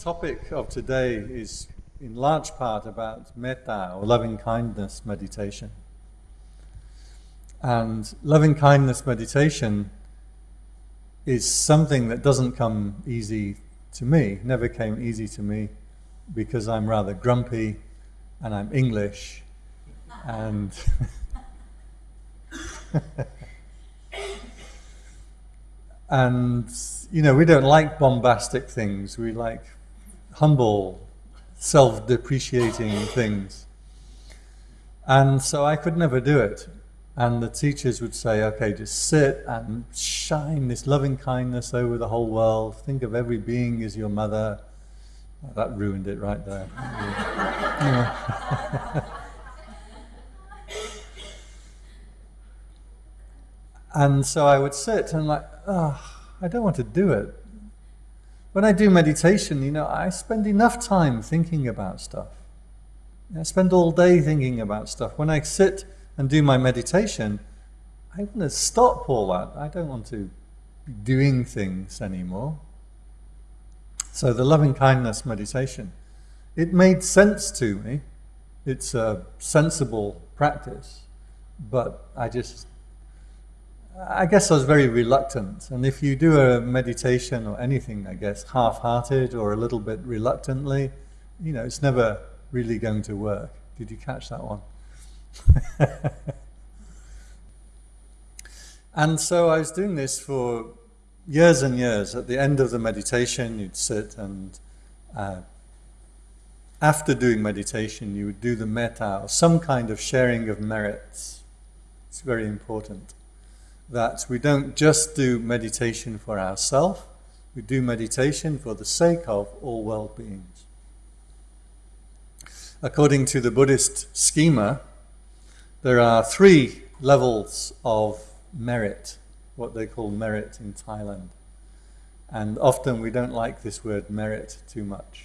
topic of today is in large part about metta or loving kindness meditation. And loving kindness meditation is something that doesn't come easy to me, never came easy to me because I'm rather grumpy and I'm English and and you know we don't like bombastic things we like humble self-depreciating things. And so I could never do it. And the teachers would say okay just sit and shine this loving kindness over the whole world. Think of every being as your mother. That ruined it right there. And so I would sit and like, oh, I don't want to do it. When I do meditation, you know, I spend enough time thinking about stuff. I spend all day thinking about stuff. When I sit and do my meditation, I want to stop all that. I don't want to be doing things anymore. So the loving kindness meditation, it made sense to me. It's a sensible practice, but I just I guess I was very reluctant. And if you do a meditation or anything, I guess, half-hearted or a little bit reluctantly, you know, it's never really going to work. Did you catch that one? and so I was doing this for years and years. At the end of the meditation, you'd sit and uh, after doing meditation, you would do the metta, or some kind of sharing of merits. It's very important that we don't just do meditation for ourselves, we do meditation for the sake of all well beings. According to the Buddhist schema, there are three levels of merit, what they call merit in Thailand. And often we don't like this word merit too much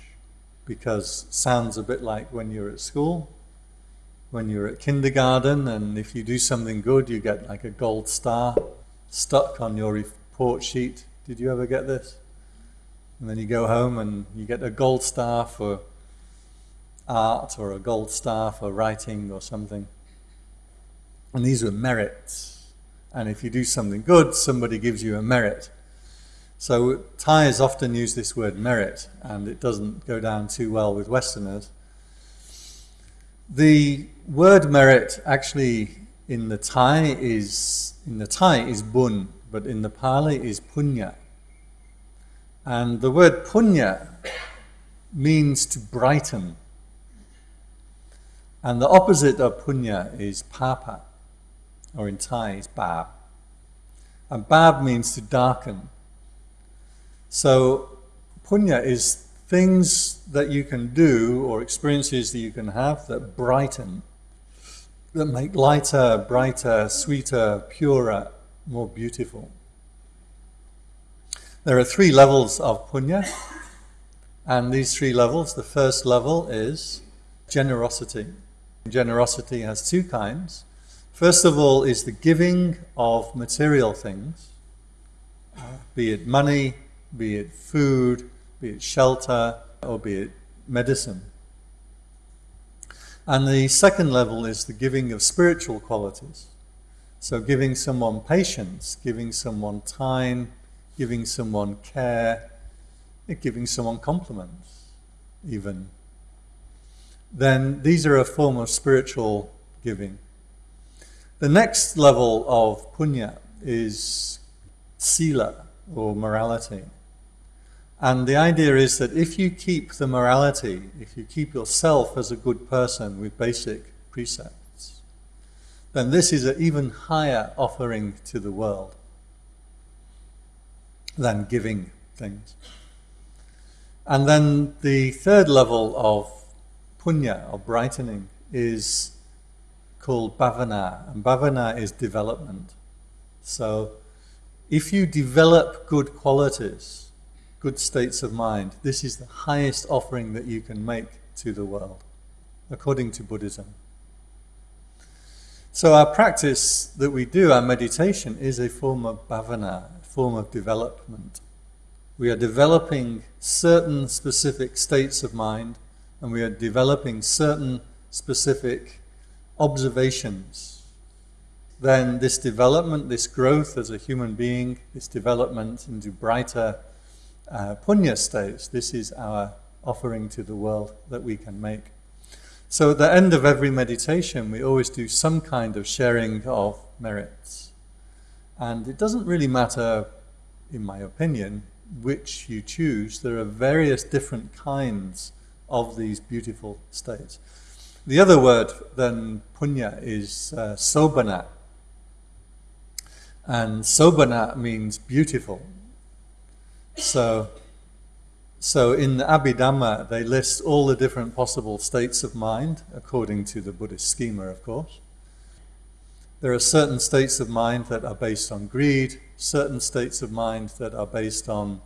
because sounds a bit like when you're at school when you're at kindergarten and if you do something good you get like a gold star stuck on your report sheet. Did you ever get this? And then you go home and you get a gold star for art or a gold star for writing or something. And these were merits. And if you do something good, somebody gives you a merit. So Thais often use this word merit, and it doesn't go down too well with Westerners. The word merit actually in the Thai is in the Thai is bun, but in the Pali is punya. And the word punya means to brighten. And the opposite of punya is papa, or in Thai is bab. And bab means to darken. So punya is things that you can do or experiences that you can have that brighten, that make lighter, brighter, sweeter, purer, more beautiful. There are three levels of punya, and these three levels, the first level is generosity. Generosity has two kinds. First of all is the giving of material things, be it money, be it food, be it shelter or be it medicine. And the second level is the giving of spiritual qualities. So giving someone patience, giving someone time, giving someone care, giving someone compliments, even. Then these are a form of spiritual giving. The next level of punya is sila, or morality. And the idea is that if you keep the morality, if you keep yourself as a good person with basic precepts, then this is an even higher offering to the world than giving things. And then the third level of punya, or brightening, is called bhavana. And bhavana is development. So if you develop good qualities, good states of mind. This is the highest offering that you can make to the world, according to Buddhism. So our practice that we do, our meditation, is a form of bhavana, a form of development. We are developing certain specific states of mind and we are developing certain specific observations. Then this development, this growth as a human being, this development into brighter uh, punya states, this is our offering to the world that we can make. So at the end of every meditation, we always do some kind of sharing of merits. And it doesn't really matter, in my opinion, which you choose. There are various different kinds of these beautiful states. The other word than punya is uh, sobhana. And sobhana means beautiful. So, so in the Abhidhamma, they list all the different possible states of mind, according to the Buddhist schema, of course. There are certain states of mind that are based on greed, certain states of mind that are based on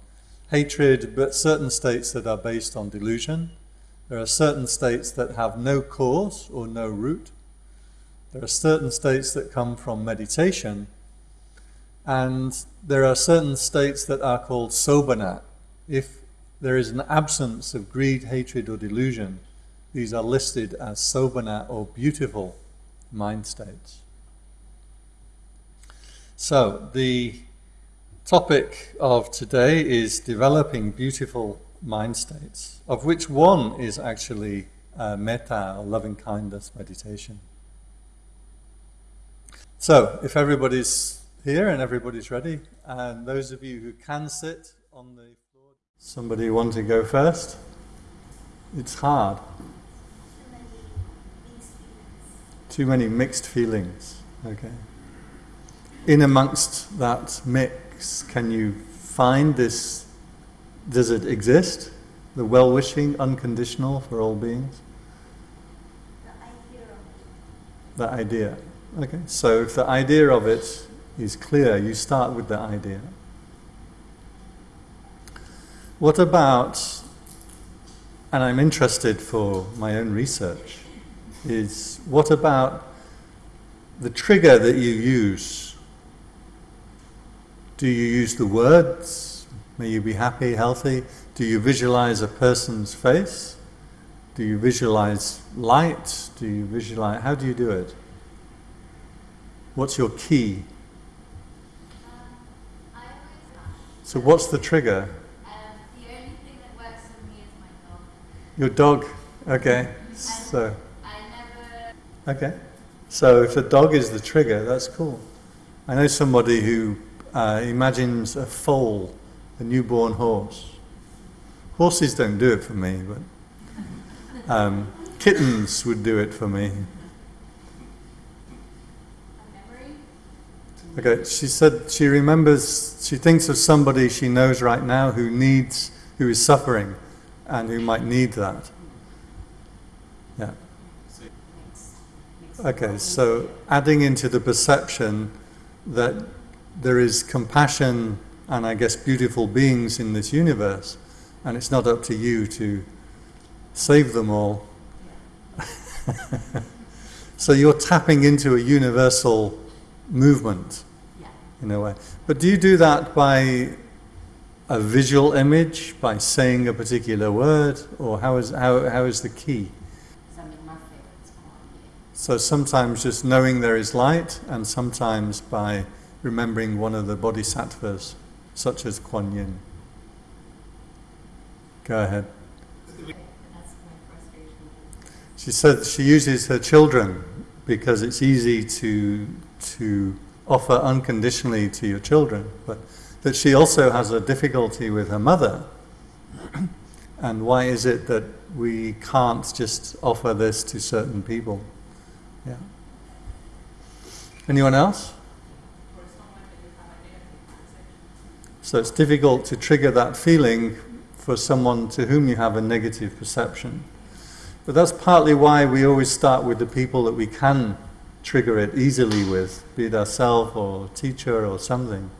hatred, but certain states that are based on delusion. There are certain states that have no cause or no root. There are certain states that come from meditation, and there are certain states that are called sobhana. If there is an absence of greed, hatred, or delusion, these are listed as sobhana or beautiful mind states. So, the topic of today is developing beautiful mind states, of which one is actually uh, metta or loving kindness meditation. So, if everybody's here and everybody's ready, and those of you who can sit on the floor, somebody want to go first? It's hard. Too many mixed feelings. Okay. In amongst that mix, can you find this does it exist? The well wishing, unconditional for all beings? The idea. The idea. Okay, so if the idea of it is clear, you start with the idea. What about, and I'm interested for my own research, is what about the trigger that you use? Do you use the words? May you be happy, healthy. Do you visualize a person's face? Do you visualize light? Do you visualize, how do you do it? What's your key? Um, so what's the trigger? Um, the only thing that works for me is my dog. Your dog, okay. So, okay. So if the dog is the trigger, that's cool. I know somebody who uh, imagines a foal a newborn horse. Horses don't do it for me, but um, kittens would do it for me. Okay, she said she remembers, she thinks of somebody she knows right now who needs, who is suffering and who might need that. Yeah. Okay, so adding into the perception that there is compassion and I guess beautiful beings in this universe, and it's not up to you to save them all. so you're tapping into a universal movement. In a way. But do you do that by a visual image, by saying a particular word, or how is, how, how is the key? Some of my favorites come on here. So sometimes just knowing there is light, and sometimes by remembering one of the bodhisattvas such as Kuan Yin. Go ahead. That's my frustration. She said she uses her children because it's easy to to offer unconditionally to your children, but that she also has a difficulty with her mother. and why is it that we can't just offer this to certain people? Yeah. Anyone else? So it's difficult to trigger that feeling for someone to whom you have a negative perception. But that's partly why we always start with the people that we can trigger it easily with, be it ourselves or teacher or something.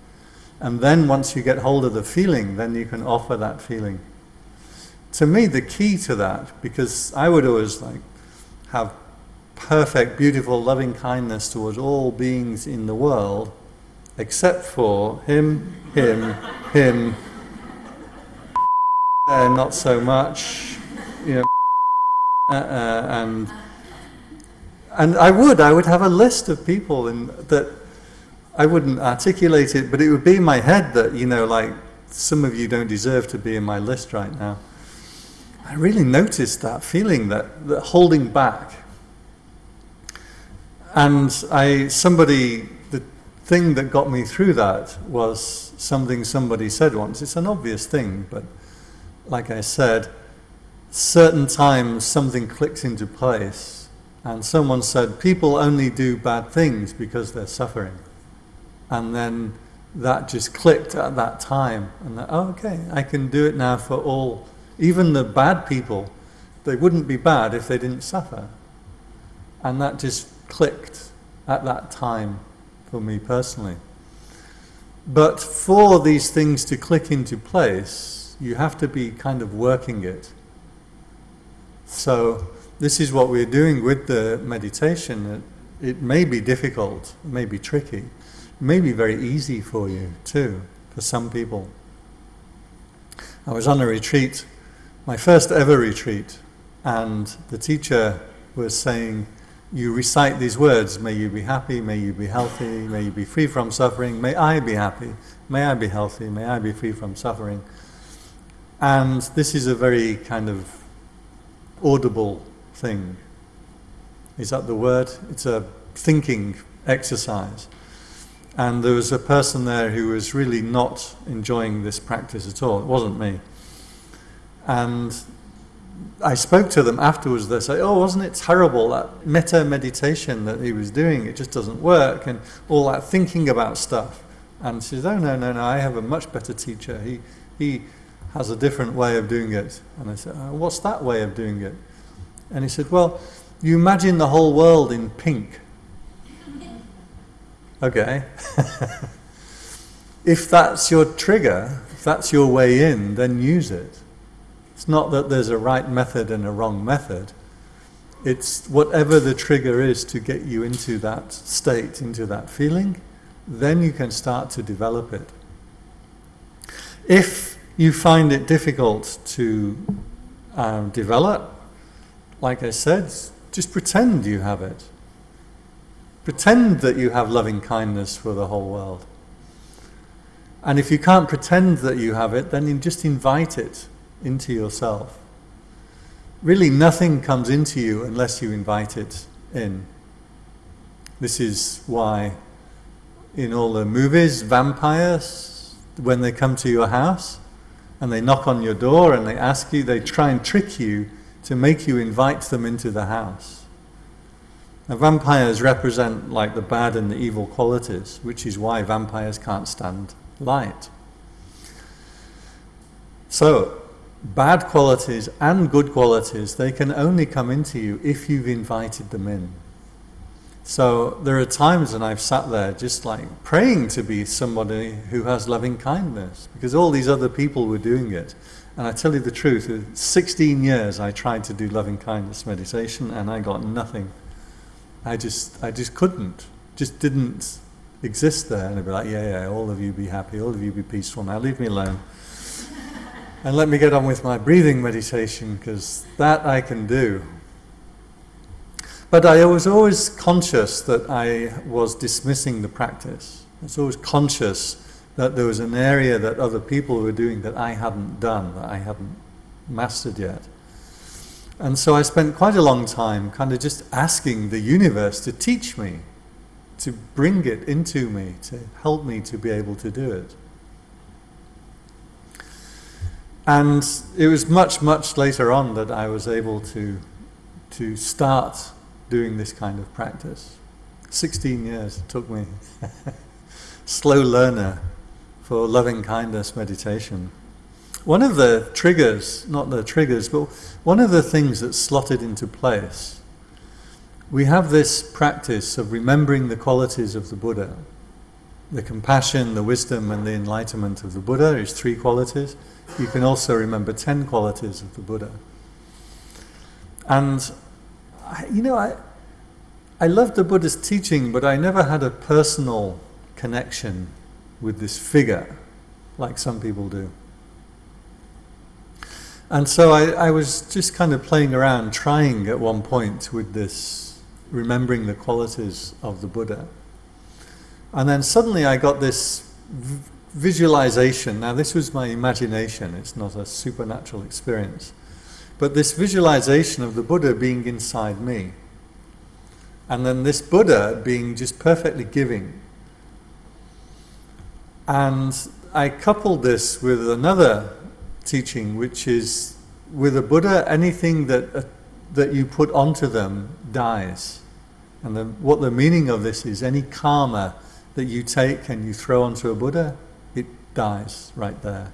And then once you get hold of the feeling, then you can offer that feeling. To me, the key to that, because I would always like have perfect, beautiful, loving kindness towards all beings in the world, except for him, him, him, uh, not so much, you know, uh, uh, and and I would I would have a list of people in, that I wouldn't articulate it, but it would be in my head that you know like some of you don't deserve to be in my list right now. I really noticed that feeling that, that holding back. And I somebody the thing that got me through that was something somebody said once. It's an obvious thing, but like I said, certain times something clicks into place. And someone said, people only do bad things because they're suffering. And then that just clicked at that time. And that, oh, okay, I can do it now for all. Even the bad people, they wouldn't be bad if they didn't suffer. And that just clicked at that time for me personally. But for these things to click into place, you have to be kind of working it. So this is what we're doing with the meditation. It, it may be difficult, it may be tricky, it may be very easy for you too, for some people. I was on a retreat, my first ever retreat, and the teacher was saying, you recite these words, may you be happy, may you be healthy, may you be free from suffering, may I be happy, may I be healthy, may I be free from suffering. And this is a very kind of audible thing. Is that the word? It's a thinking exercise. And there was a person there who was really not enjoying this practice at all. It wasn't me. And I spoke to them afterwards. They say, "Oh, wasn't it terrible that metta meditation that he was doing? It just doesn't work, and all that thinking about stuff." And she says, "Oh no, no, no! I have a much better teacher. He he has a different way of doing it." And I said, oh, "What's that way of doing it?" And he said, "Well, you imagine the whole world in pink." okay. if that's your trigger, if that's your way in, then use it. It's not that there's a right method and a wrong method. It's whatever the trigger is to get you into that state, into that feeling, then you can start to develop it. If you find it difficult to um, develop, like I said, just pretend you have it. Pretend that you have loving kindness for the whole world. And if you can't pretend that you have it, then you just invite it into yourself. Really, nothing comes into you unless you invite it in. This is why in all the movies, vampires, when they come to your house and they knock on your door and they ask you, they try and trick you to make you invite them into the house. Now, vampires represent like the bad and the evil qualities, which is why vampires can't stand light. So, bad qualities and good qualities, they can only come into you if you've invited them in. So there are times when I've sat there just like praying to be somebody who has loving kindness because all these other people were doing it. And I tell you the truth, 16 years I tried to do loving kindness meditation and I got nothing. I just, I just couldn't, just didn't exist there. And I'd be like, yeah, yeah, all of you be happy, all of you be peaceful now, leave me alone. And let me get on with my breathing meditation because that I can do. But I was always conscious that I was dismissing the practice. I was always conscious that there was an area that other people were doing that I hadn't done, that I hadn't mastered yet. And so I spent quite a long time kind of just asking the universe to teach me, to bring it into me, to help me to be able to do it. And it was much, much later on that I was able to, to start doing this kind of practice. 16 years it took me. Slow learner for loving kindness meditation. One of the triggers, not the triggers, but one of the things that slotted into place, we have this practice of remembering the qualities of the Buddha. The compassion, the wisdom, and the enlightenment of the Buddha is three qualities you can also remember 10 qualities of the Buddha. And, you know, I, I loved the Buddha's teaching, but I never had a personal connection with this figure like some people do. And so I, I was just kind of playing around, trying at one point with this, remembering the qualities of the Buddha. And then suddenly I got this visualization. Now, this was my imagination, it's not a supernatural experience. But this visualization of the Buddha being inside me. And then this Buddha being just perfectly giving. And I coupled this with another teaching, which is with a Buddha, anything that, uh, that you put onto them dies. And the, what the meaning of this is any karma that you take and you throw onto a Buddha, it dies right there.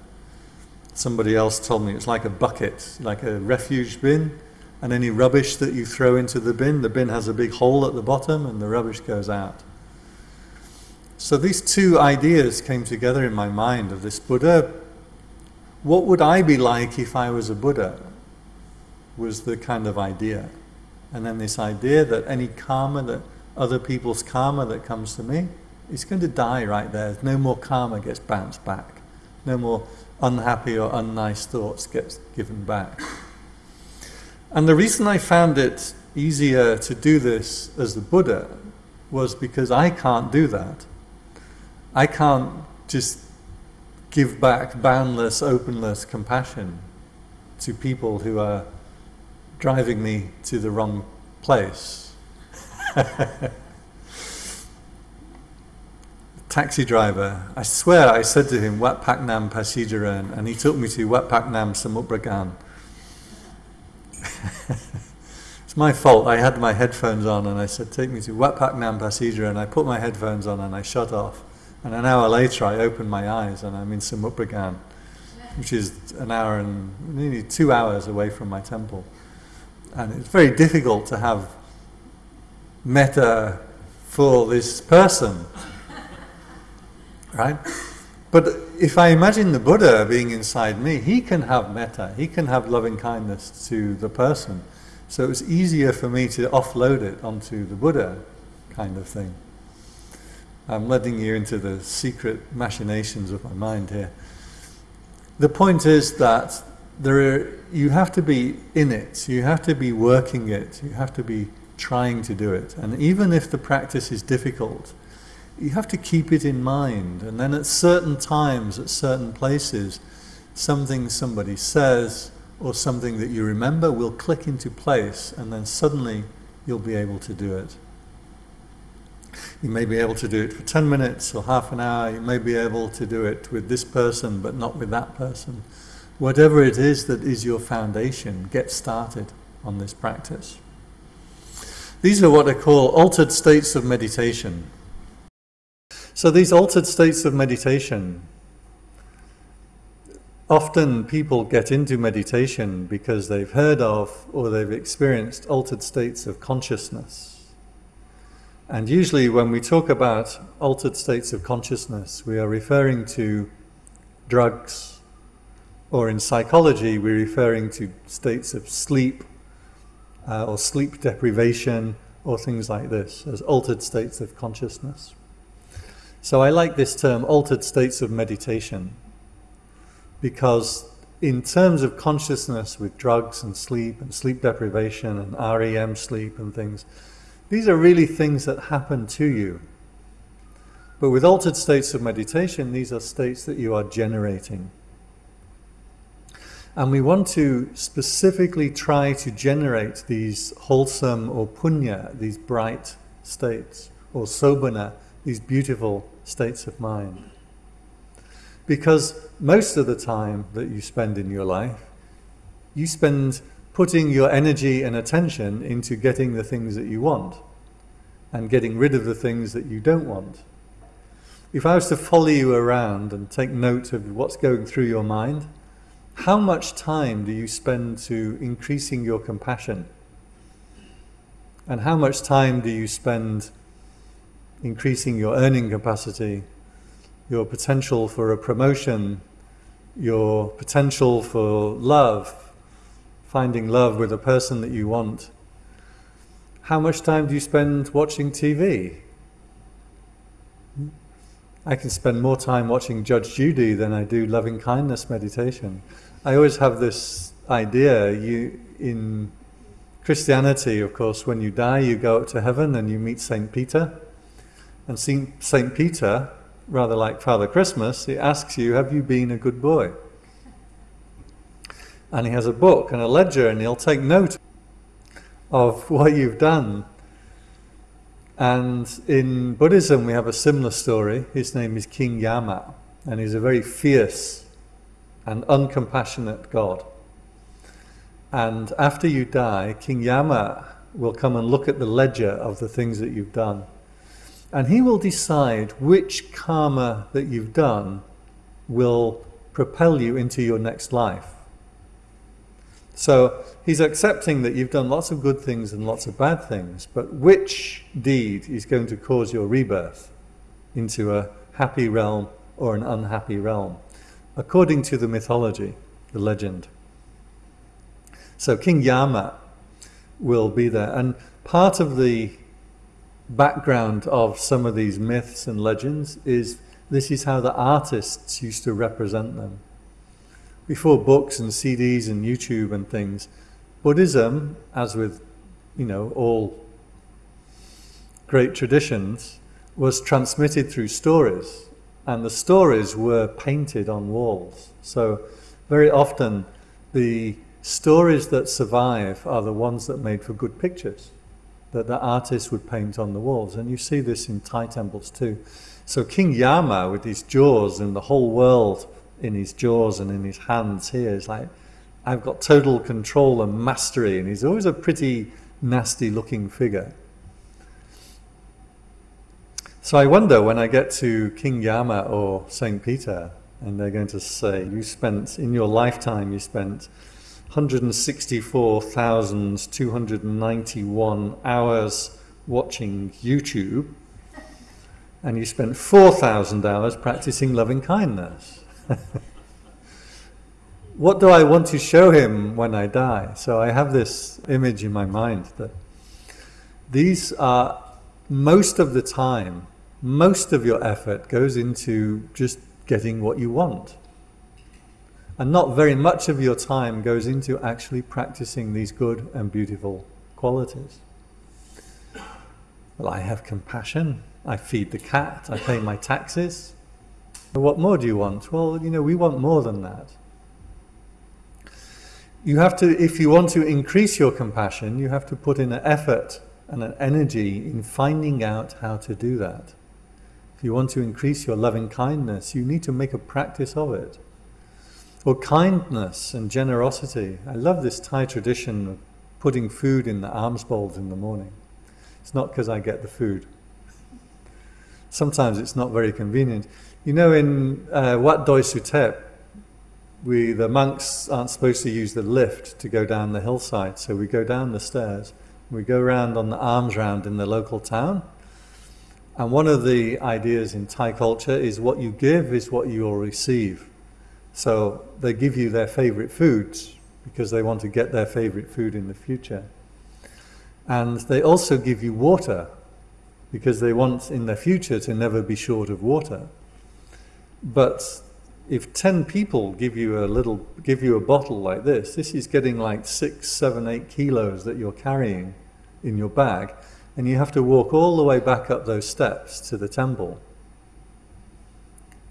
Somebody else told me it's like a bucket, like a refuge bin, and any rubbish that you throw into the bin, the bin has a big hole at the bottom and the rubbish goes out. So these two ideas came together in my mind of this Buddha. What would I be like if I was a Buddha? Was the kind of idea. And then this idea that any karma that other people's karma that comes to me, is going to die right there. No more karma gets bounced back. No more unhappy or unnice thoughts gets given back. And the reason I found it easier to do this as the Buddha was because I can't do that. I can't just give back boundless, openless compassion to people who are driving me to the wrong place. Taxi driver, I swear I said to him, Wat Pak Nam Pasijaran, and he took me to Wat Pak Nam it's my fault. I had my headphones on and I said, Take me to Wat Pak Nam Pasijaran, I put my headphones on and I shut off. And an hour later, I opened my eyes and I'm in Samut Prakan, which is an hour and nearly two hours away from my temple. And it's very difficult to have metta for this person, right? But if I imagine the Buddha being inside me, he can have metta, he can have loving kindness to the person. So it's easier for me to offload it onto the Buddha kind of thing. I'm letting you into the secret machinations of my mind here. The point is that there are, you have to be in it, you have to be working it, you have to be trying to do it. And even if the practice is difficult, you have to keep it in mind. And then at certain times, at certain places, something somebody says or something that you remember will click into place, and then suddenly you'll be able to do it. You may be able to do it for 10 minutes or half an hour. You may be able to do it with this person, but not with that person. Whatever it is that is your foundation, get started on this practice. These are what I call altered states of meditation. So, these altered states of meditation, often people get into meditation because they've heard of or they've experienced altered states of consciousness. And usually, when we talk about altered states of consciousness, we are referring to drugs, or in psychology, we're referring to states of sleep uh, or sleep deprivation or things like this as altered states of consciousness. So I like this term, altered states of meditation, because in terms of consciousness with drugs and sleep and sleep deprivation and REM sleep and things, these are really things that happen to you. But with altered states of meditation, these are states that you are generating. And we want to specifically try to generate these wholesome or punya, these bright states, or sobhana, these beautiful states of mind. Because most of the time that you spend in your life, you spend putting your energy and attention into getting the things that you want and getting rid of the things that you don't want. If I was to follow you around and take note of what's going through your mind, how much time do you spend to increasing your compassion? And how much time do you spend increasing your earning capacity, your potential for a promotion, your potential for love, finding love with a person that you want, how much time do you spend watching TV? I can spend more time watching Judge Judy than I do loving kindness meditation. I always have this idea. You in Christianity, of course, when you die, you go up to heaven and you meet Saint Peter. And Saint Peter, rather like Father Christmas, he asks you, "Have you been a good boy?" And he has a book and a ledger, and he'll take note of what you've done. And in Buddhism, we have a similar story. His name is King Yama, and he's a very fierce and uncompassionate God. And after you die, King Yama will come and look at the ledger of the things that you've done. And he will decide which karma that you've done will propel you into your next life. So he's accepting that you've done lots of good things and lots of bad things, but which deed is going to cause your rebirth into a happy realm or an unhappy realm, according to the mythology, the legend. So King Yama will be there. And part of the background of some of these myths and legends is this is how the artists used to represent them before books and CDs and YouTube and things, Buddhism, as with, you know, all great traditions, was transmitted through stories. And the stories were painted on walls. So very often the stories that survive are the ones that made for good pictures that the artists would paint on the walls. And you see this in Thai temples too. So King Yama with his jaws and the whole world in his jaws and in his hands here. It's like, I've got total control and mastery, and he's always a pretty nasty looking figure. So I wonder when I get to King Yama or St. Peter, and they're going to say, You spent, in your lifetime, you spent 164,291 hours watching YouTube, and you spent 4,000 hours practicing loving kindness. what do I want to show him when I die? So I have this image in my mind that these are most of the time, most of your effort goes into just getting what you want. And not very much of your time goes into actually practicing these good and beautiful qualities. Well, I have compassion, I feed the cat, I pay my taxes, what more do you want? Well, you know, we want more than that. You have to, if you want to increase your compassion, you have to put in an effort and an energy in finding out how to do that. If you want to increase your loving kindness, you need to make a practice of it. Or kindness and generosity. I love this Thai tradition of putting food in the alms bowls in the morning. It's not because I get the food. Sometimes it's not very convenient. You know, in uh, Wat Doi Suthep, we, the monks aren't supposed to use the lift to go down the hillside, so we go down the stairs. We go around on the alms round in the local town. And one of the ideas in Thai culture is what you give is what you will receive. So they give you their favorite foods because they want to get their favorite food in the future. And they also give you water because they want in the future to never be short of water. But if 10 people give you a little, give you a bottle like this, this is getting like six, seven, eight kilos that you're carrying in your bag, and you have to walk all the way back up those steps to the temple.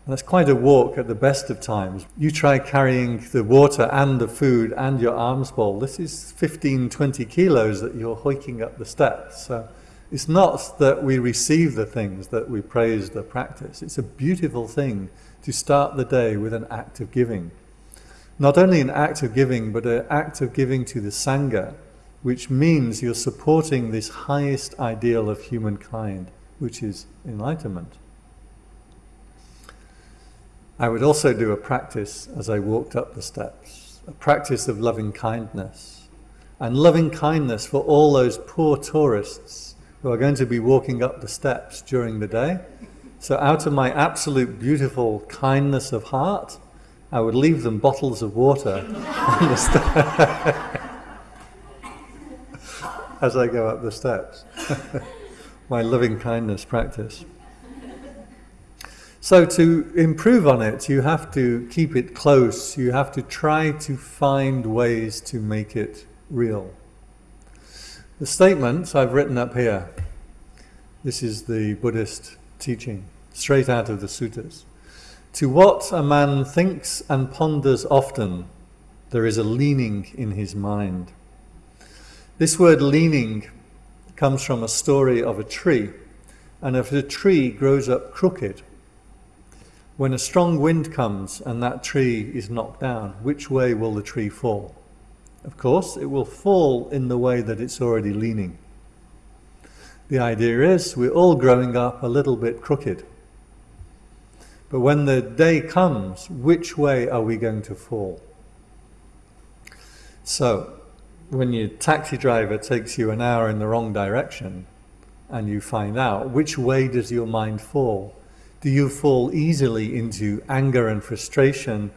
And that's quite a walk at the best of times. You try carrying the water and the food and your alms bowl. This is 15, 20 kilos that you're hoiking up the steps. So it's not that we receive the things that we praise the practice. It's a beautiful thing to start the day with an act of giving. Not only an act of giving, but an act of giving to the Sangha, which means you're supporting this highest ideal of humankind, which is enlightenment. I would also do a practice as I walked up the steps, a practice of loving kindness, and loving kindness for all those poor tourists who are going to be walking up the steps during the day. So out of my absolute beautiful kindness of heart, I would leave them bottles of water on the steps as I go up the steps. my loving kindness practice. So to improve on it, you have to keep it close. You have to try to find ways to make it real. The statements I've written up here. This is the Buddhist teaching, straight out of the suttas. To what a man thinks and ponders often, there is a leaning in his mind. This word leaning comes from a story of a tree. And if a tree grows up crooked, when a strong wind comes and that tree is knocked down, which way will the tree fall? Of course, it will fall in the way that it's already leaning. The idea is we're all growing up a little bit crooked. But when the day comes, which way are we going to fall? So, when your taxi driver takes you an hour in the wrong direction and you find out, which way does your mind fall? Do you fall easily into anger and frustration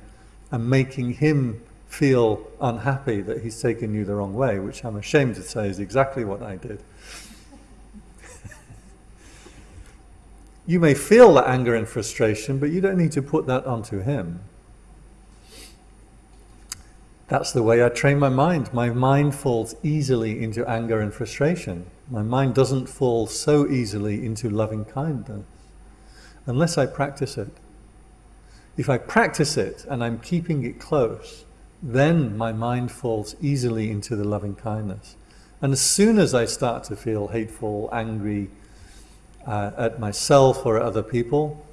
and making him feel unhappy that he's taken you the wrong way, which I'm ashamed to say is exactly what I did. you may feel that anger and frustration, but you don't need to put that onto him. That's the way I train my mind. My mind falls easily into anger and frustration. My mind doesn't fall so easily into loving kindness unless I practice it. If I practice it and I'm keeping it close, then my mind falls easily into the loving kindness. And as soon as I start to feel hateful, angry uh, at myself or at other people,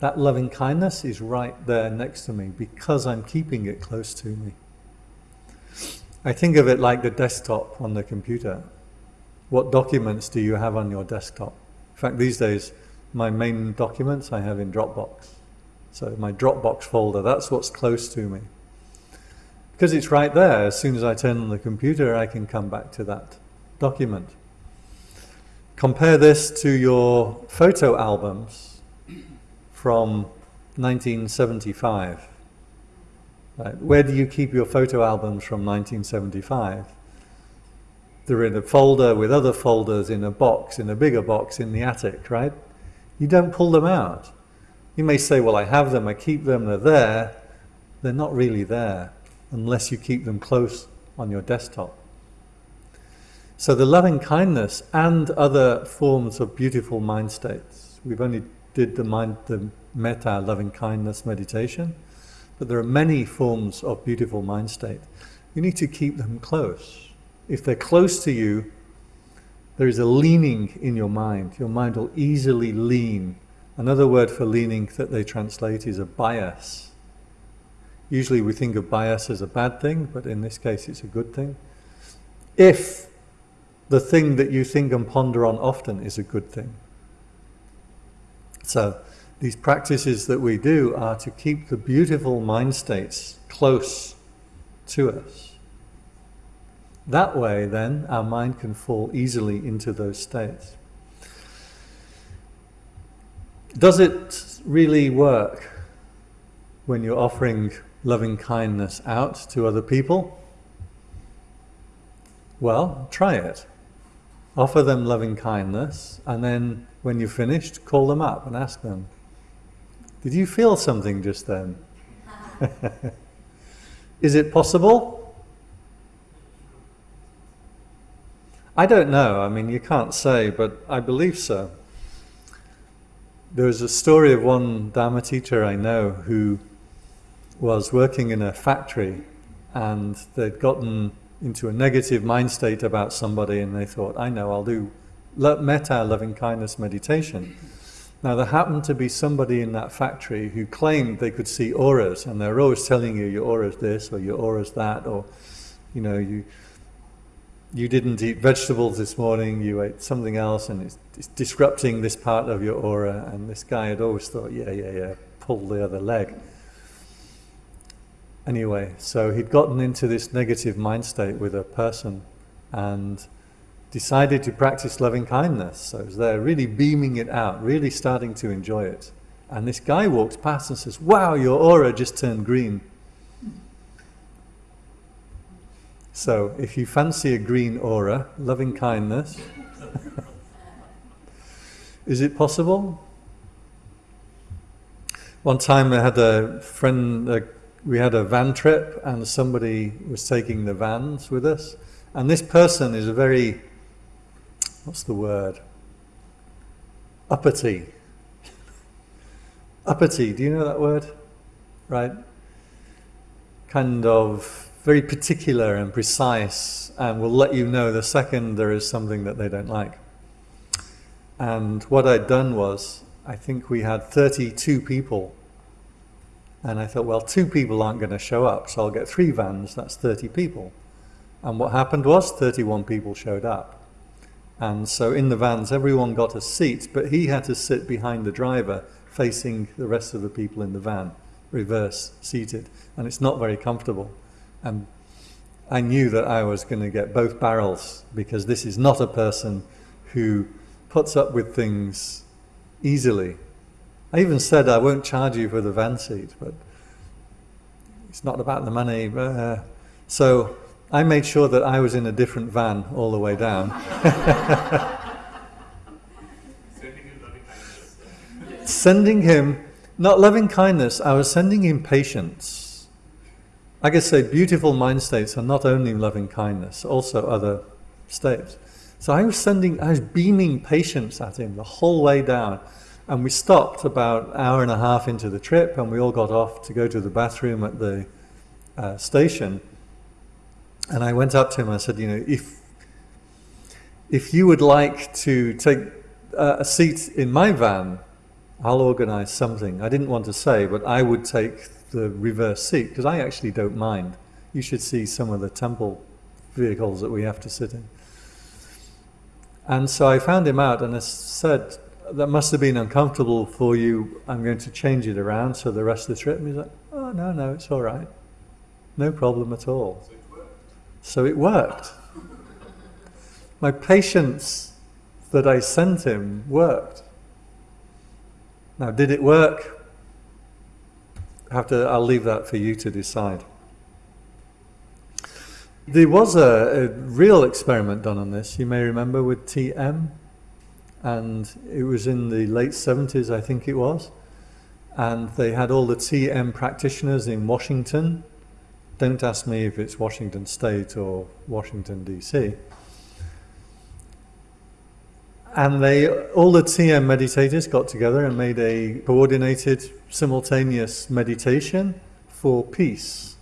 that loving kindness is right there next to me because I'm keeping it close to me. I think of it like the desktop on the computer. What documents do you have on your desktop? In fact, these days, my main documents I have in Dropbox. So my Dropbox folder, that's what's close to me. Because it's right there, as soon as I turn on the computer, I can come back to that document. Compare this to your photo albums from 1975. Right. Where do you keep your photo albums from 1975? They're in a folder with other folders in a box, in a bigger box in the attic, right? You don't pull them out. You may say, well, I have them, I keep them, they're there. They're not really there unless you keep them close on your desktop. So the loving kindness and other forms of beautiful mind states. We've only did the mind, the metta, loving kindness meditation, but there are many forms of beautiful mind state. You need to keep them close. If they're close to you, there is a leaning in your mind. Your mind will easily lean. Another word for leaning that they translate is a bias. Usually we think of bias as a bad thing, but in this case it's a good thing. If the thing that you think and ponder on often is a good thing. So these practices that we do are to keep the beautiful mind states close to us. That way then our mind can fall easily into those states. Does it really work when you're offering loving kindness out to other people? Well, try it. Offer them loving kindness, and then when you've finished, call them up and ask them, Did you feel something just then? Is it possible? I don't know. I mean, you can't say, but I believe so. There was a story of one Dharma teacher I know who was working in a factory and they'd gotten into a negative mind state about somebody and they thought, I know, I'll do metta, loving kindness meditation. Now there happened to be somebody in that factory who claimed they could see auras and they're always telling you your aura's this or your aura's that or, you know, you you didn't eat vegetables this morning, you ate something else and it's, it's disrupting this part of your aura and this guy had always thought, yeah, yeah, yeah, pull the other leg. Anyway, so he'd gotten into this negative mind state with a person and decided to practice loving kindness. So he was there really beaming it out, really starting to enjoy it. And this guy walks past and says, wow, your aura just turned green. So if you fancy a green aura, loving kindness, is it possible? One time I had a friend, uh, we had a van trip, and somebody was taking the vans with us. And this person is a very, what's the word? Uppity. Uppity, do you know that word? Right? Kind of very particular and precise, and will let you know the second there is something that they don't like. And what I'd done was, I think we had 32 people. And I thought, well, two people aren't going to show up, so I'll get three vans, that's 30 people. And what happened was 31 people showed up. And so in the vans, everyone got a seat, but he had to sit behind the driver facing the rest of the people in the van, reverse seated. And it's not very comfortable. And I knew that I was going to get both barrels because this is not a person who puts up with things easily. I even said I won't charge you for the van seat, but it's not about the money. Uh, so I made sure that I was in a different van all the way down. sending him, not loving kindness, I was sending him patience. I could say beautiful mind states are not only loving kindness, also other states. So I was sending, I was beaming patience at him the whole way down. And we stopped about an hour and a half into the trip and we all got off to go to the bathroom at the uh, station. And I went up to him and I said, you know, if, if you would like to take uh, a seat in my van, I'll organize something. I didn't want to say, but I would take the reverse seat because I actually don't mind. You should see some of the temple vehicles that we have to sit in. And so I found him out and I said, that must have been uncomfortable for you. I'm going to change it around so the rest of the trip. And he's like, oh, no, no, it's all right. No problem at all. So it worked. My patience that I sent him worked. Now, did it work? I have to, I'll leave that for you to decide. There was a, a, real experiment done on this, you may remember, with TM, and it was in the late 70s, I think it was. And they had all the TM practitioners in Washington don't ask me if it's Washington State or Washington DC. And they, all the TM meditators got together and made a coordinated, simultaneous meditation for peace.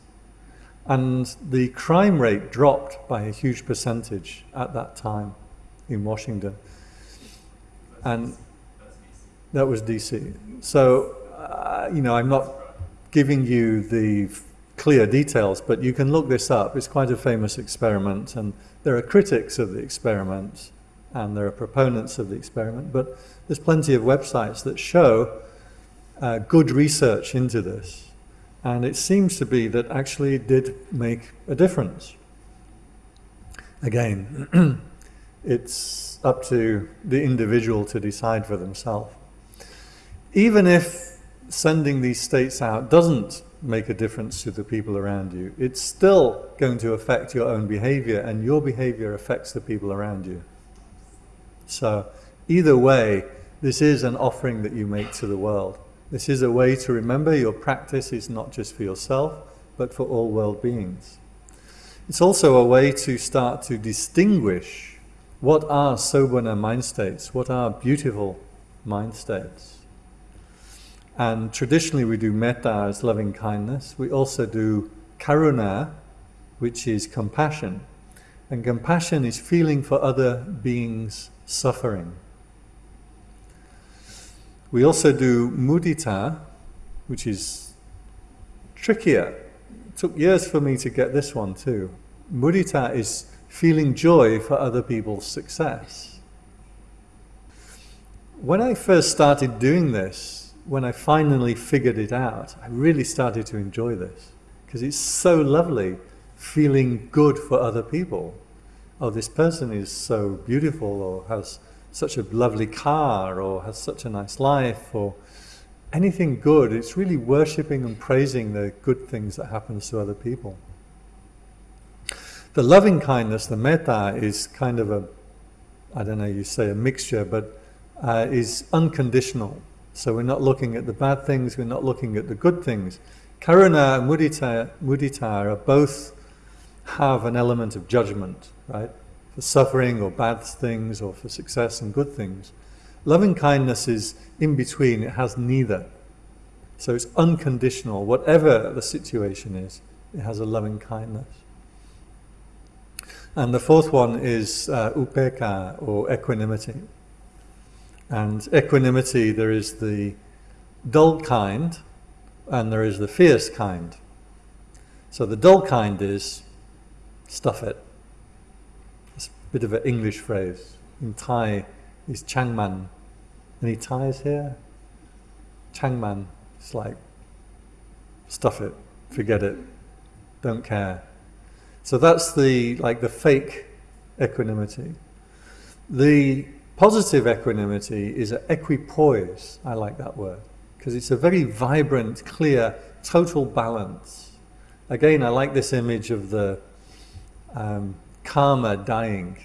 And the crime rate dropped by a huge percentage at that time in Washington. And that was DC. So, uh, you know, I'm not giving you the clear details, but you can look this up. It's quite a famous experiment, and there are critics of the experiment, and there are proponents of the experiment, but there's plenty of websites that show uh, good research into this. And it seems to be that actually it did make a difference. Again, it's up to the individual to decide for themselves. Even if sending these states out doesn't make a difference to the people around you. It's still going to affect your own behavior and your behavior affects the people around you. So either way, this is an offering that you make to the world. This is a way to remember your practice is not just for yourself, but for all world beings. It's also a way to start to distinguish what are sobhana mind states, what are beautiful mind states. And traditionally we do metta as loving kindness. We also do karuna, which is compassion. And compassion is feeling for other beings' suffering. We also do mudita, which is trickier. It took years for me to get this one too. Mudita is feeling joy for other people's success. When I first started doing this, when I finally figured it out, I really started to enjoy this because it's so lovely feeling good for other people. Oh, this person is so beautiful or has such a lovely car or has such a nice life or anything good. It's really worshipping and praising the good things that happens to other people. The loving kindness, the metta, is kind of a, I don't know, you say a mixture, but uh, is unconditional. So we're not looking at the bad things, we're not looking at the good things. Karuna and mudita, mudita both have an element of judgment, right? For suffering or bad things or for success and good things. Loving kindness is in between, it has neither. So it's unconditional. Whatever the situation is, it has a loving kindness. And the fourth one is uh, upeka or equanimity. And equanimity, there is the dull kind and there is the fierce kind. So the dull kind is stuff it. It's a bit of an English phrase. In Thai is changman. Any Thais here? Changman. It's like stuff it, forget it, don't care. So that's the like the fake equanimity. The Positive equanimity is a equipoise. I like that word because it's a very vibrant, clear, total balance. Again, I like this image of the um, karma dying.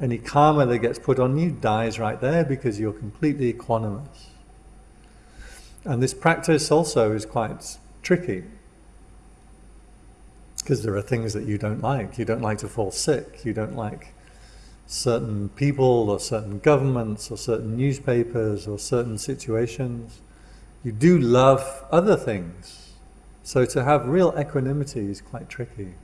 Any karma that gets put on you dies right there because you're completely equanimous. And this practice also is quite tricky because there are things that you don't like. You don't like to fall sick. You don't like certain people or certain governments or certain newspapers or certain situations. You do love other things. So to have real equanimity is quite tricky.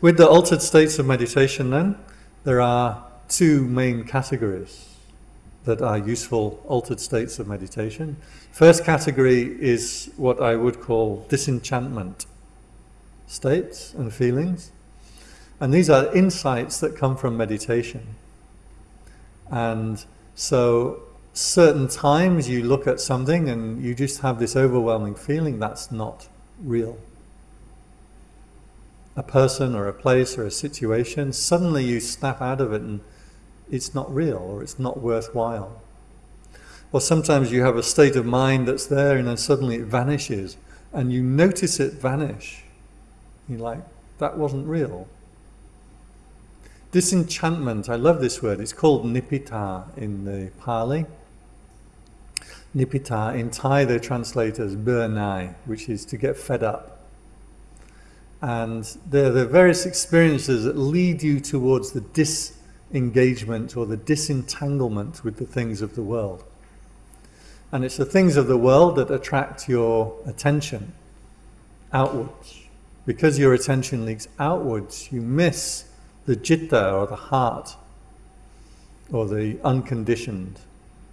With the altered states of meditation then, there are two main categories that are useful altered states of meditation. First category is what I would call disenchantment states and feelings. And these are insights that come from meditation. And so certain times you look at something and you just have this overwhelming feeling that's not real. A person or a place or a situation, suddenly you snap out of it and it's not real or it's not worthwhile. Or sometimes you have a state of mind that's there and then suddenly it vanishes and you notice it vanish. You're like, that wasn't real. Disenchantment, I love this word, it's called nipita in the Pali. Nipita, in Thai they translate as burnai, which is to get fed up. And there are the various experiences that lead you towards the disengagement or the disentanglement with the things of the world. And it's the things of the world that attract your attention outwards. Because your attention leaks outwards, you miss the citta or the heart or the unconditioned.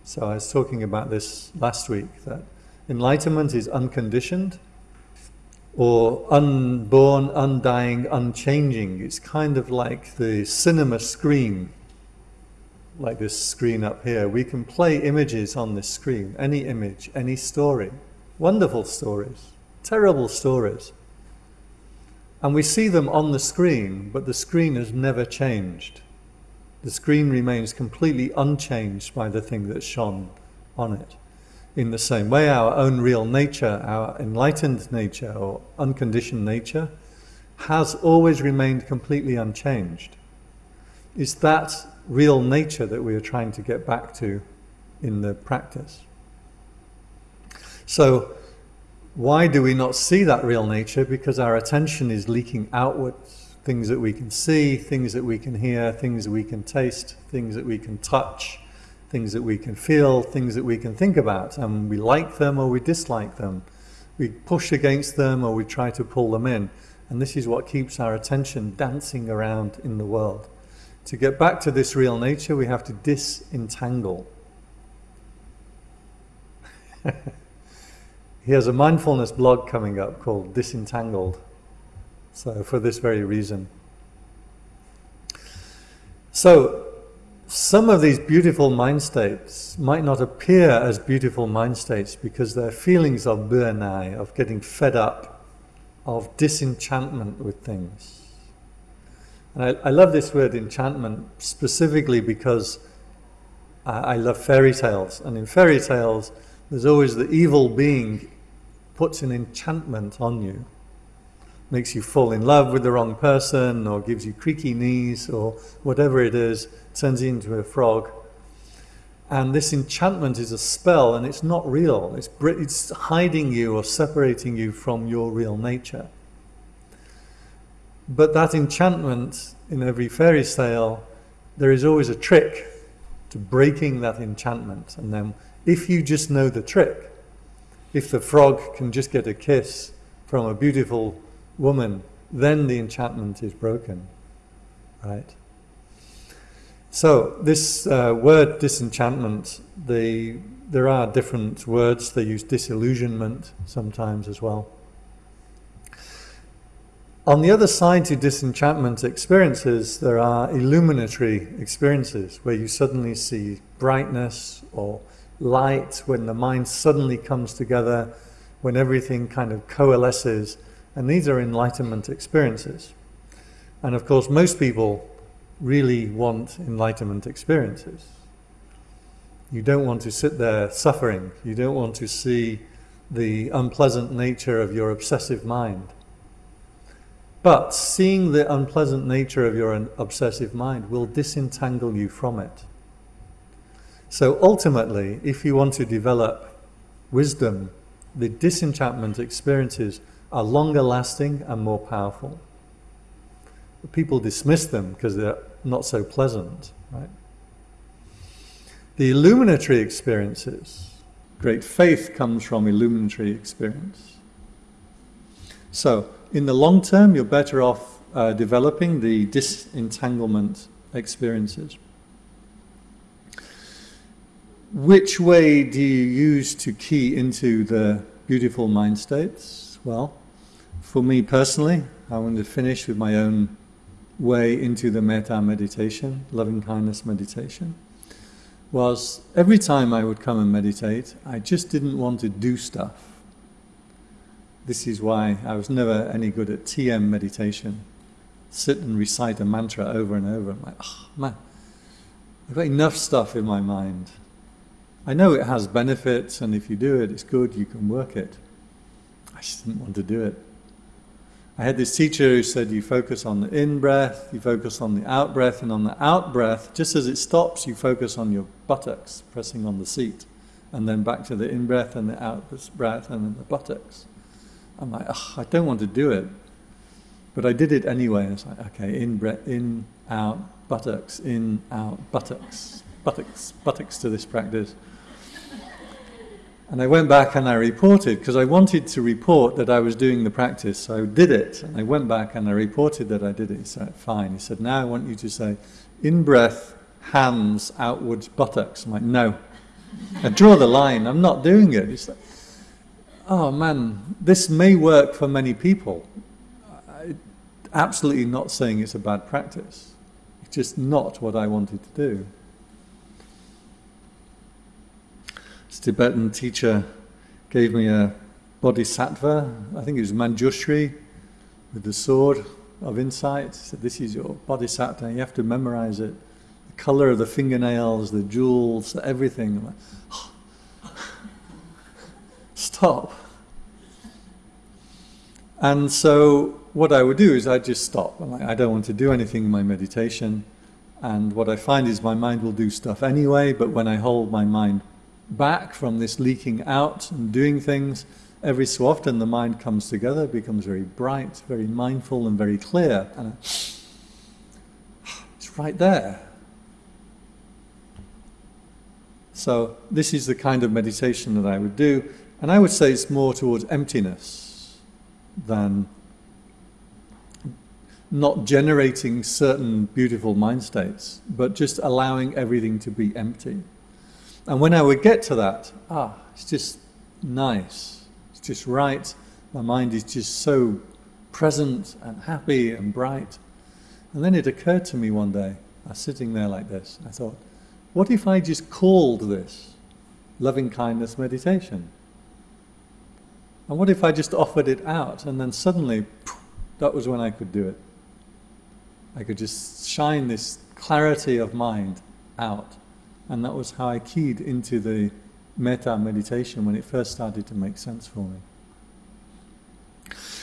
So I was talking about this last week that enlightenment is unconditioned or unborn, undying, unchanging. It's kind of like the cinema screen, like this screen up here. We can play images on this screen, any image, any story. Wonderful stories, terrible stories. And we see them on the screen, but the screen has never changed. The screen remains completely unchanged by the thing that's shone on it. In the same way, our own real nature, our enlightened nature or unconditioned nature, has always remained completely unchanged. It's that real nature that we are trying to get back to in the practice. So, why do we not see that real nature? Because our attention is leaking outwards. Things that we can see, things that we can hear, things that we can taste, things that we can touch, things that we can feel, things that we can think about. And we like them or we dislike them. We push against them or we try to pull them in. And this is what keeps our attention dancing around in the world. To get back to this real nature, we have to disentangle. He has a mindfulness blog coming up called Disentangled. So, for this very reason. So, some of these beautiful mind states might not appear as beautiful mind states because they're feelings of burnai, of getting fed up, of disenchantment with things. And I, I love this word enchantment specifically because I, I love fairy tales. And in fairy tales, there's always the evil being puts an enchantment on you, makes you fall in love with the wrong person, or gives you creaky knees, or whatever it is, turns you into a frog. And this enchantment is a spell and it's not real. It's, it's hiding you or separating you from your real nature. But that enchantment in every fairy tale, there is always a trick to breaking that enchantment. And then, if you just know the trick, if the frog can just get a kiss from a beautiful woman, then the enchantment is broken. Right? So, this uh, word disenchantment, the, there are different words. They use disillusionment sometimes as well. On the other side to disenchantment experiences, there are illuminatory experiences where you suddenly see brightness or light, when the mind suddenly comes together, when everything kind of coalesces. And these are enlightenment experiences. And of course, most people really want enlightenment experiences. You don't want to sit there suffering. You don't want to see the unpleasant nature of your obsessive mind. But seeing the unpleasant nature of your obsessive mind will disentangle you from it. So ultimately, if you want to develop wisdom, the disenchantment experiences are longer lasting and more powerful. People dismiss them because they're not so pleasant, right? The illuminatory experiences, great faith comes from illuminatory experience. So, in the long term, you're better off uh, developing the disentanglement experiences. Which way do you use to key into the beautiful mind states? Well, for me personally, I want to finish with my own way into the metta meditation, loving kindness meditation, was every time I would come and meditate, I just didn't want to do stuff. This is why I was never any good at TM meditation. Sit and recite a mantra over and over. I'm like, oh man, I've got enough stuff in my mind. I know it has benefits, and if you do it, it's good, you can work it. I just didn't want to do it. I had this teacher who said you focus on the in breath, you focus on the out breath, and on the out breath, just as it stops, you focus on your buttocks, pressing on the seat, and then back to the in breath and the out breath, and then the buttocks. I'm like, I don't want to do it. But I did it anyway. It's like, okay, in, breath, in, out, buttocks, in, out, buttocks, buttocks, buttocks to this practice. And I went back and I reported, because I wanted to report that I was doing the practice. So I did it. And I went back and I reported that I did it. He said, fine. He said, now I want you to say, in breath, hands, outwards, buttocks. I'm like, no. I draw the line. I'm not doing it. He's like, oh man, this may work for many people. I, absolutely not saying it's a bad practice. It's just not what I wanted to do. This Tibetan teacher gave me a bodhisattva, I think it was Manjushri, with the sword of insight. Said, this is your bodhisattva, you have to memorize it. The color of the fingernails, the jewels, everything. Oh. Stop. And so what I would do is I'd just stop. Like, I don't want to do anything in my meditation. And what I find is my mind will do stuff anyway, but when I hold my mind back from this leaking out and doing things, every so often the mind comes together, becomes very bright, very mindful and very clear. And it's right there. So this is the kind of meditation that I would do. And I would say it's more towards emptiness than not generating certain beautiful mind states, but just allowing everything to be empty. And when I would get to that, ah, it's just nice. It's just right. My mind is just so present and happy and bright. And then it occurred to me one day, I was sitting there like this, I thought, what if I just called this loving kindness meditation? And what if I just offered it out and then suddenly, that was when I could do it. I could just shine this clarity of mind out. And that was how I keyed into the metta meditation when it first started to make sense for me.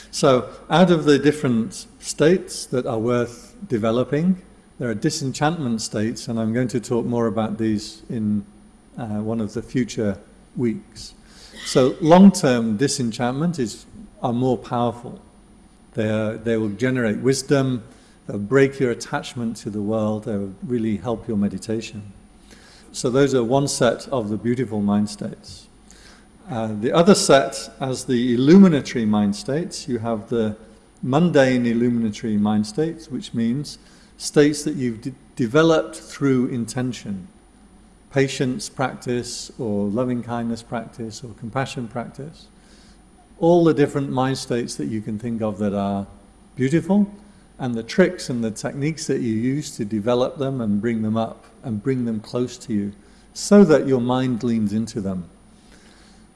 So, out of the different states that are worth developing, there are disenchantment states, and I'm going to talk more about these in uh, one of the future weeks. So long-term disenchantment is are more powerful. They, are, they will generate wisdom, they'll break your attachment to the world, they will really help your meditation. So those are one set of the beautiful mind states. Uh, the other set, as the illuminatory mind states, you have the mundane illuminatory mind states, which means states that you've de developed through intention. Patience practice, or loving kindness practice, or compassion practice. All the different mind states that you can think of that are beautiful, and the tricks and the techniques that you use to develop them and bring them up and bring them close to you so that your mind leans into them.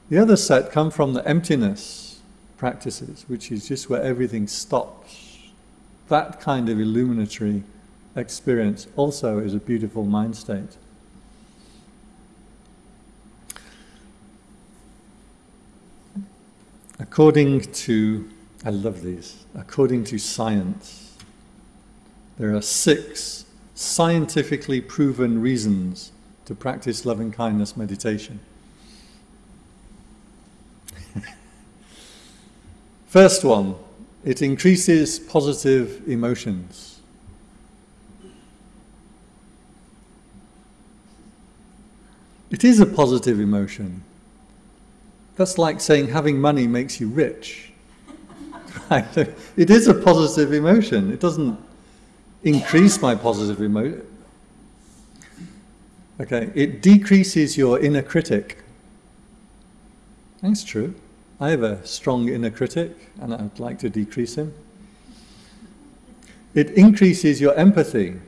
The other set come from the emptiness practices, which is just where everything stops. That kind of illuminatory experience also is a beautiful mind state. According to, I love these, according to science, there are six scientifically proven reasons to practice loving kindness meditation. First one, it increases positive emotions. It is a positive emotion. That's like saying having money makes you rich. It is a positive emotion. It doesn't increase my positive emotion. Okay, it decreases your inner critic. That's true. I have a strong inner critic and I'd like to decrease him. It increases your empathy.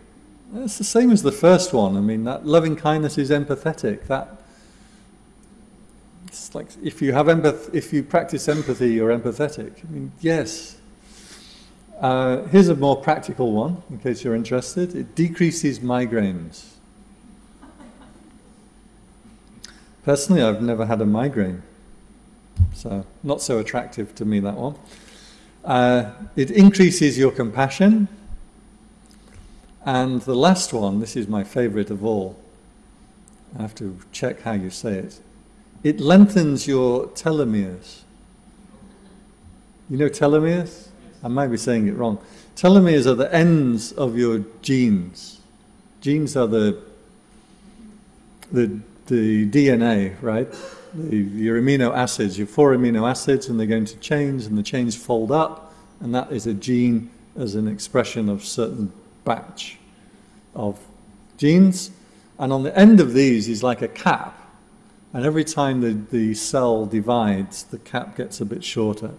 It's the same as the first one. I mean, that loving kindness is empathetic. That it's like if you have empath, if you practice empathy, you're empathetic. I mean, yes. Uh, here's a more practical one, in case you're interested. It decreases migraines. Personally, I've never had a migraine, so not so attractive to me that one. Uh, it increases your compassion. And the last one, this is my favorite of all. I have to check how you say it. It lengthens your telomeres. You know telomeres? I might be saying it wrong. Telomeres are the ends of your genes. Genes are the, the, the DNA, right? The, your amino acids, your four amino acids, and they're going to chains, and the chains fold up, and that is a gene as an expression of certain batch of genes. And on the end of these is like a cap, and every time the, the cell divides, the cap gets a bit shorter.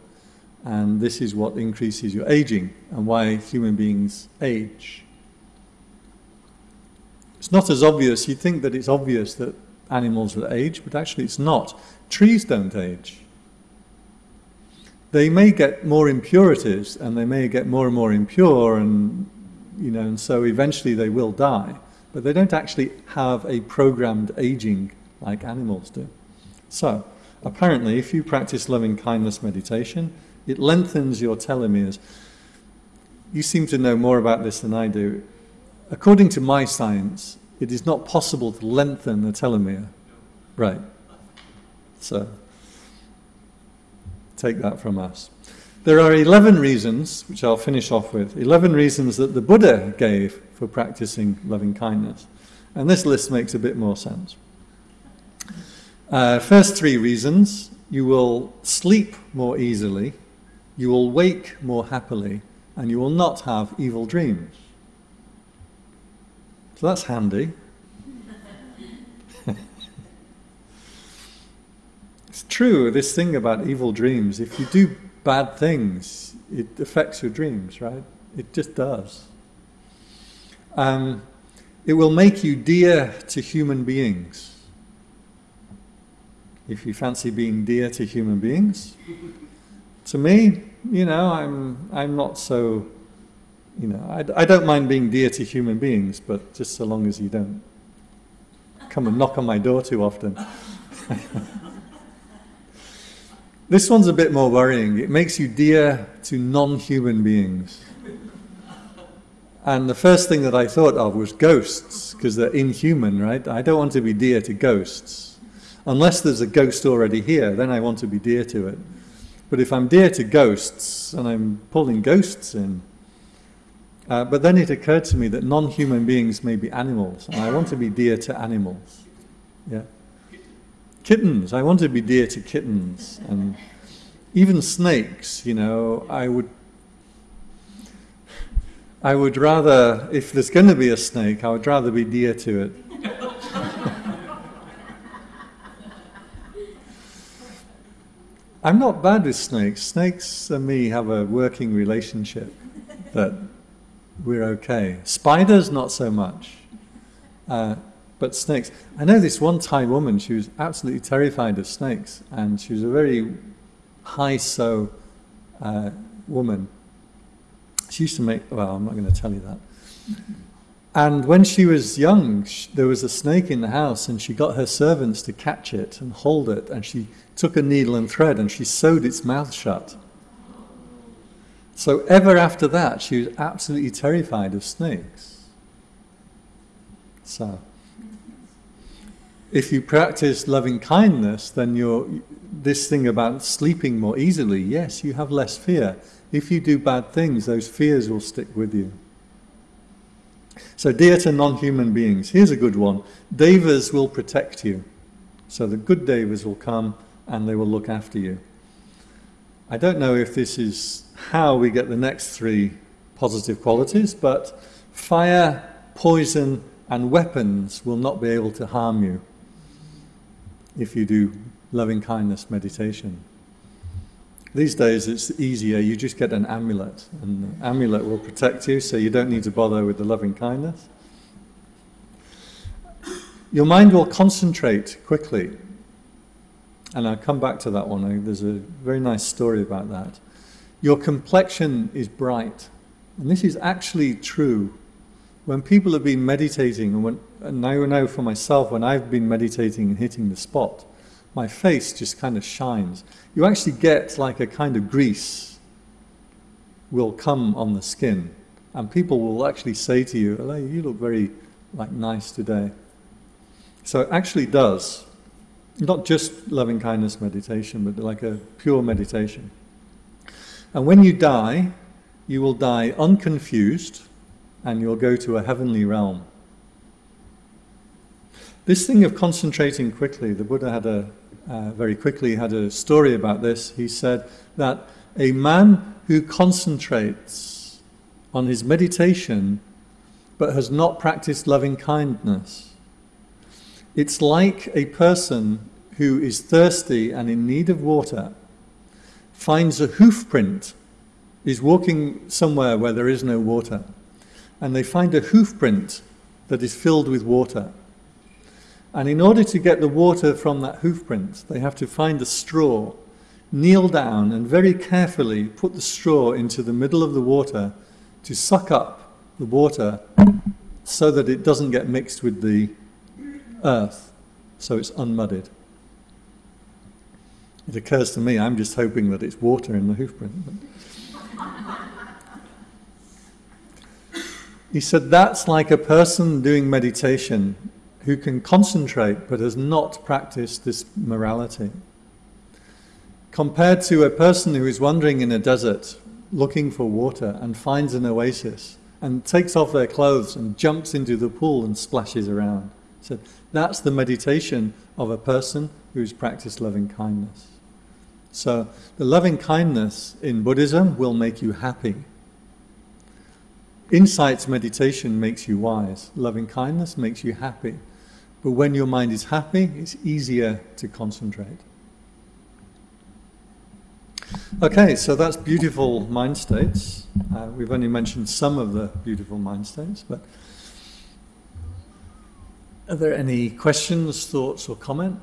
And this is what increases your aging and why human beings age. It's not as obvious. You think that it's obvious that animals will age, but actually it's not. Trees don't age. They may get more impurities and they may get more and more impure and you know, and so eventually they will die, but they don't actually have a programmed aging like animals do. So, apparently, if you practice loving kindness meditation, it lengthens your telomeres. You seem to know more about this than I do. According to my science, it is not possible to lengthen a telomere. Right. So, take that from us. There are 11 reasons, which I'll finish off with, 11 reasons that the Buddha gave for practicing loving kindness. And this list makes a bit more sense. Uh, first three reasons, you will sleep more easily, you will wake more happily, and you will not have evil dreams. So that's handy. it's true, this thing about evil dreams, if you do bad things, it affects your dreams, right? It just does. Um, it will make you dear to human beings if you fancy being dear to human beings. To me, you know, I'm, I'm not so, you know, I, I don't mind being dear to human beings, but just so long as you don't come and knock on my door too often. this one's a bit more worrying. It makes you dear to non-human beings. And the first thing that I thought of was ghosts, because they're inhuman, right? I don't want to be dear to ghosts. Unless there's a ghost already here, then I want to be dear to it. But if I'm dear to ghosts, and I'm pulling ghosts in, uh, but then it occurred to me that non-human beings may be animals, and I want to be dear to animals. Yeah. Kittens. I want to be dear to kittens, and even snakes. You know, I would. I would rather, if there's going to be a snake, I would rather be dear to it. I'm not bad with snakes. Snakes and me have a working relationship that we're okay. Spiders, not so much. Uh, but snakes. I know this one Thai woman, she was absolutely terrified of snakes, and she was a very high so uh, woman. She used to make, well, I'm not going to tell you that. And when she was young, sh there was a snake in the house, and she got her servants to catch it and hold it, and she took a needle and thread and she sewed its mouth shut. So ever after that, she was absolutely terrified of snakes. So, if you practice loving kindness, then you're, this thing about sleeping more easily, yes, you have less fear. If you do bad things, those fears will stick with you. So dear to non-human beings, here's a good one. Devas will protect you. So the good devas will come and they will look after you. I don't know if this is how we get the next three positive qualities, but fire, poison, and weapons will not be able to harm you if you do loving kindness meditation. These days it's easier, you just get an amulet, and the amulet will protect you, so you don't need to bother with the loving kindness. Your mind will concentrate quickly, and I'll come back to that one. There's a very nice story about that. Your complexion is bright, and this is actually true. When people have been meditating, and, when, and I know for myself, when I've been meditating and hitting the spot, my face just kind of shines. You actually get like a kind of grease will come on the skin, and people will actually say to you, oh, you look very like nice today. So it actually does. Not just loving kindness meditation, but like a pure meditation. And when you die, you will die unconfused and you'll go to a heavenly realm. This thing of concentrating quickly, the Buddha had a, uh, very quickly had a story about this. He said that a man who concentrates on his meditation but has not practiced loving kindness, it's like a person who is thirsty and in need of water finds a hoof print, is walking somewhere where there is no water, and they find a hoof print that is filled with water. And in order to get the water from that hoof print, they have to find a straw, kneel down and very carefully put the straw into the middle of the water to suck up the water so that it doesn't get mixed with the earth, so it's unmuddied. It occurs to me, I'm just hoping that it's water in the hoof print. he said that's like a person doing meditation who can concentrate but has not practiced this morality. Compared to a person who is wandering in a desert looking for water and finds an oasis and takes off their clothes and jumps into the pool and splashes around. So that's the meditation of a person who's practiced loving kindness. So the loving kindness in Buddhism will make you happy. Insights meditation makes you wise. Loving kindness makes you happy. But when your mind is happy, it's easier to concentrate. Okay, so that's beautiful mind states. Uh, we've only mentioned some of the beautiful mind states, but Are there any questions, thoughts or comments?